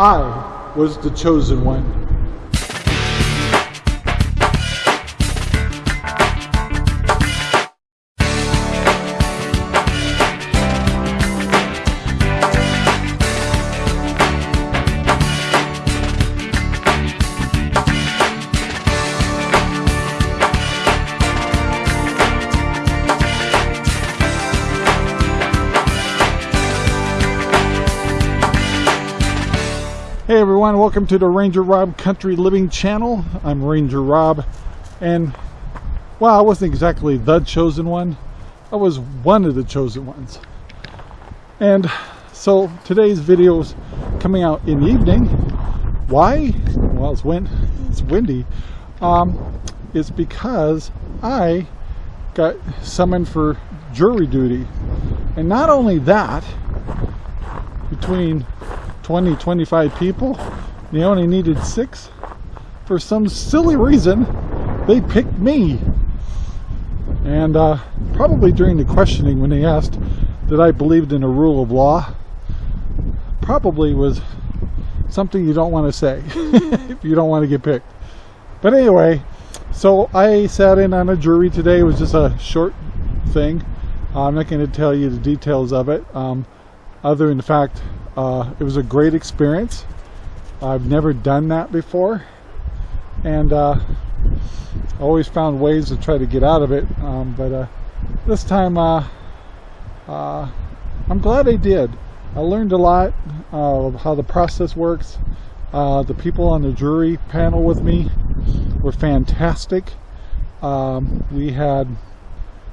I was the chosen one. Everyone, welcome to the Ranger Rob Country Living channel. I'm Ranger Rob and well, I wasn't exactly the chosen one. I was one of the chosen ones. And so today's video is coming out in the evening. Why? Well, it's wind. It's windy. Um, it's because I got summoned for jury duty. And not only that, between 20, 25 people. They only needed six. For some silly reason, they picked me. And uh, probably during the questioning when they asked that I believed in a rule of law, probably was something you don't want to say if you don't want to get picked. But anyway, so I sat in on a jury today. It was just a short thing. I'm not going to tell you the details of it, um, other than the fact uh, it was a great experience. I've never done that before, and uh, always found ways to try to get out of it. Um, but uh, this time, uh, uh, I'm glad I did. I learned a lot of how the process works. Uh, the people on the jury panel with me were fantastic. Um, we had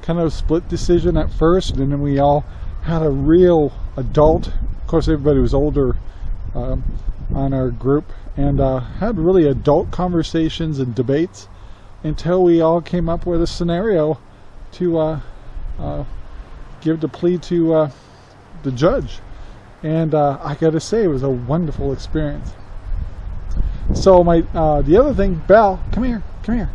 kind of a split decision at first, and then we all had a real adult of course everybody was older um, on our group and uh, had really adult conversations and debates until we all came up with a scenario to uh, uh, give the plea to uh, the judge. And uh, I gotta say it was a wonderful experience. So my uh, the other thing Belle come here come here.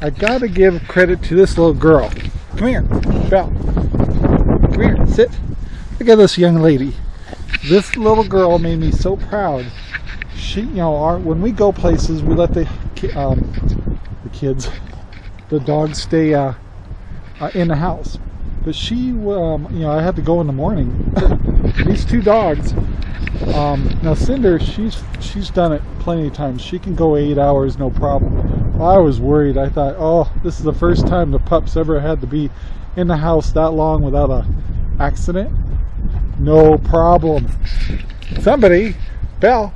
I gotta give credit to this little girl. Come here Belle. Come here sit. Look at this young lady this little girl made me so proud. She, you know, our, when we go places, we let the um, the kids, the dogs stay uh, uh, in the house. But she, um, you know, I had to go in the morning. These two dogs. Um, now Cinder, she's she's done it plenty of times. She can go eight hours, no problem. I was worried. I thought, oh, this is the first time the pups ever had to be in the house that long without a accident. No problem. Somebody, Belle,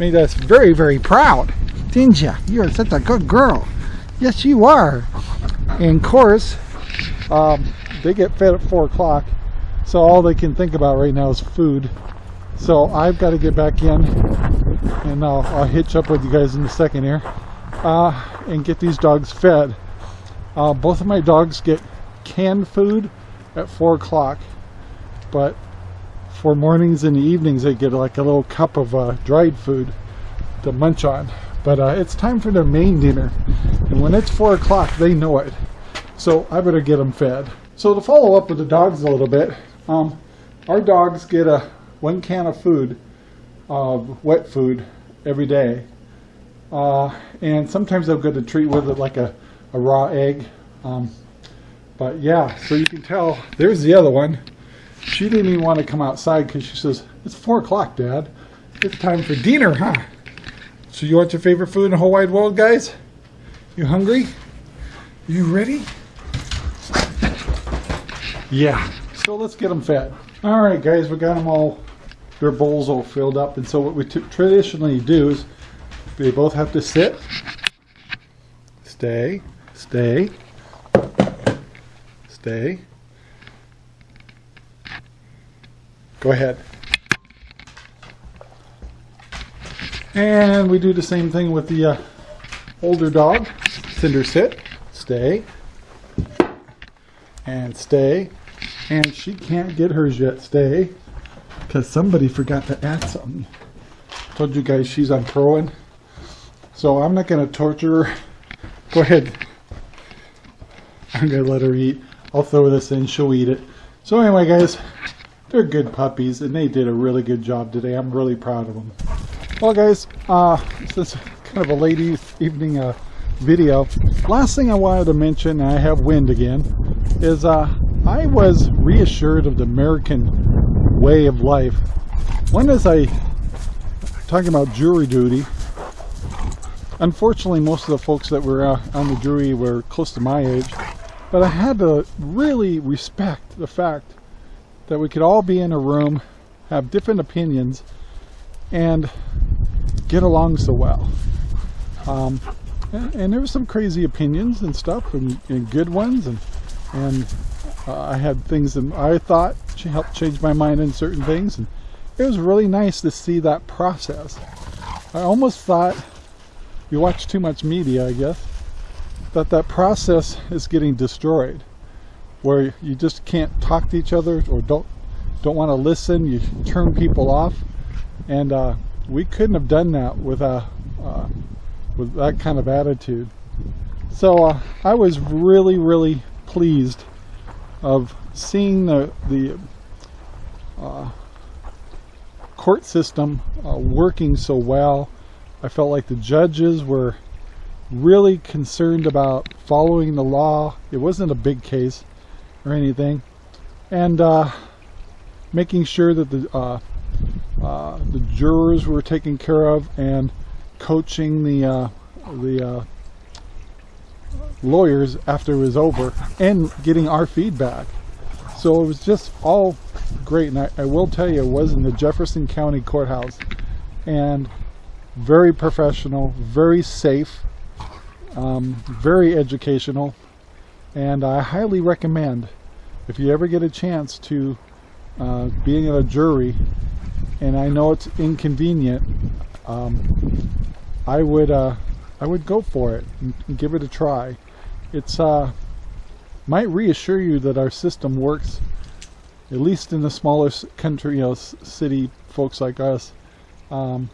made us very, very proud. Didn't you? You're such a good girl. Yes, you are. And of course, um, they get fed at 4 o'clock. So all they can think about right now is food. So I've got to get back in. And I'll, I'll hitch up with you guys in a second here. Uh, and get these dogs fed. Uh, both of my dogs get canned food at 4 o'clock. But for mornings and evenings they get like a little cup of uh, dried food to munch on. But uh, it's time for their main dinner. And when it's four o'clock they know it. So I better get them fed. So to follow up with the dogs a little bit um, our dogs get a one can of food of wet food every day. Uh, and sometimes they'll get a treat with it like a, a raw egg. Um, but yeah so you can tell there's the other one she didn't even want to come outside because she says, it's 4 o'clock, Dad. It's time for dinner, huh? So you want your favorite food in the whole wide world, guys? You hungry? You ready? Yeah. So let's get them fed. All right, guys, we got them all, their bowls all filled up. And so what we traditionally do is they both have to sit, stay, stay, stay, Go ahead. And we do the same thing with the uh, older dog. Cinder sit, stay, and stay. And she can't get hers yet, stay, because somebody forgot to add something. Told you guys she's on Proin. So I'm not going to torture her. Go ahead. I'm going to let her eat. I'll throw this in, she'll eat it. So anyway guys, they're good puppies and they did a really good job today. I'm really proud of them. Well guys, uh, this is kind of a late evening uh, video. Last thing I wanted to mention, I have wind again, is uh, I was reassured of the American way of life. When was I talking about jury duty? Unfortunately, most of the folks that were uh, on the jury were close to my age, but I had to really respect the fact that we could all be in a room, have different opinions, and get along so well. Um, and, and, there were some crazy opinions and stuff, and, and good ones, and and uh, I had things that I thought she helped change my mind in certain things, and it was really nice to see that process. I almost thought you watch too much media, I guess, that that process is getting destroyed where you just can't talk to each other or don't don't want to listen you turn people off. And uh, we couldn't have done that with a uh, with that kind of attitude. So uh, I was really really pleased of seeing the the uh, court system uh, working so well. I felt like the judges were really concerned about following the law. It wasn't a big case or anything. And uh, making sure that the uh, uh, the jurors were taken care of and coaching the uh, the uh, lawyers after it was over and getting our feedback. So it was just all great. And I, I will tell you it was in the Jefferson County Courthouse. And very professional very safe um, very educational and I highly recommend if you ever get a chance to uh, being in a jury and I know it's inconvenient um, I would uh, I would go for it and, and give it a try. It's uh, might reassure you that our system works at least in the smaller country you know city folks like us. Um,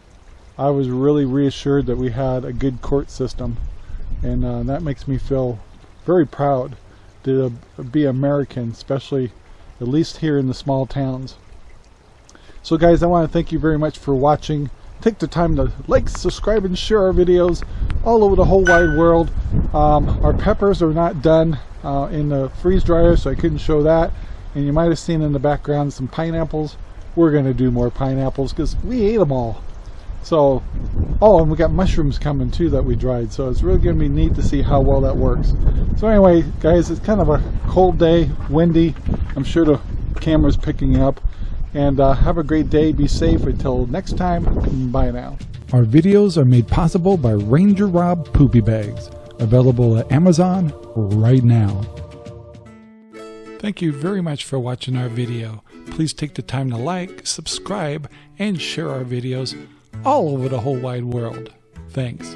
I was really reassured that we had a good court system and uh, that makes me feel very proud to be American, especially at least here in the small towns. So guys, I want to thank you very much for watching. Take the time to like, subscribe, and share our videos all over the whole wide world. Um, our peppers are not done uh, in the freeze dryer, so I couldn't show that. And you might have seen in the background some pineapples. We're going to do more pineapples because we ate them all. So, oh, and we got mushrooms coming too that we dried. So it's really going to be neat to see how well that works. So anyway, guys, it's kind of a cold day, windy. I'm sure the camera's picking up. And uh, have a great day. Be safe. Until next time, bye now. Our videos are made possible by Ranger Rob Poopy Bags. Available at Amazon right now. Thank you very much for watching our video. Please take the time to like, subscribe, and share our videos all over the whole wide world. Thanks.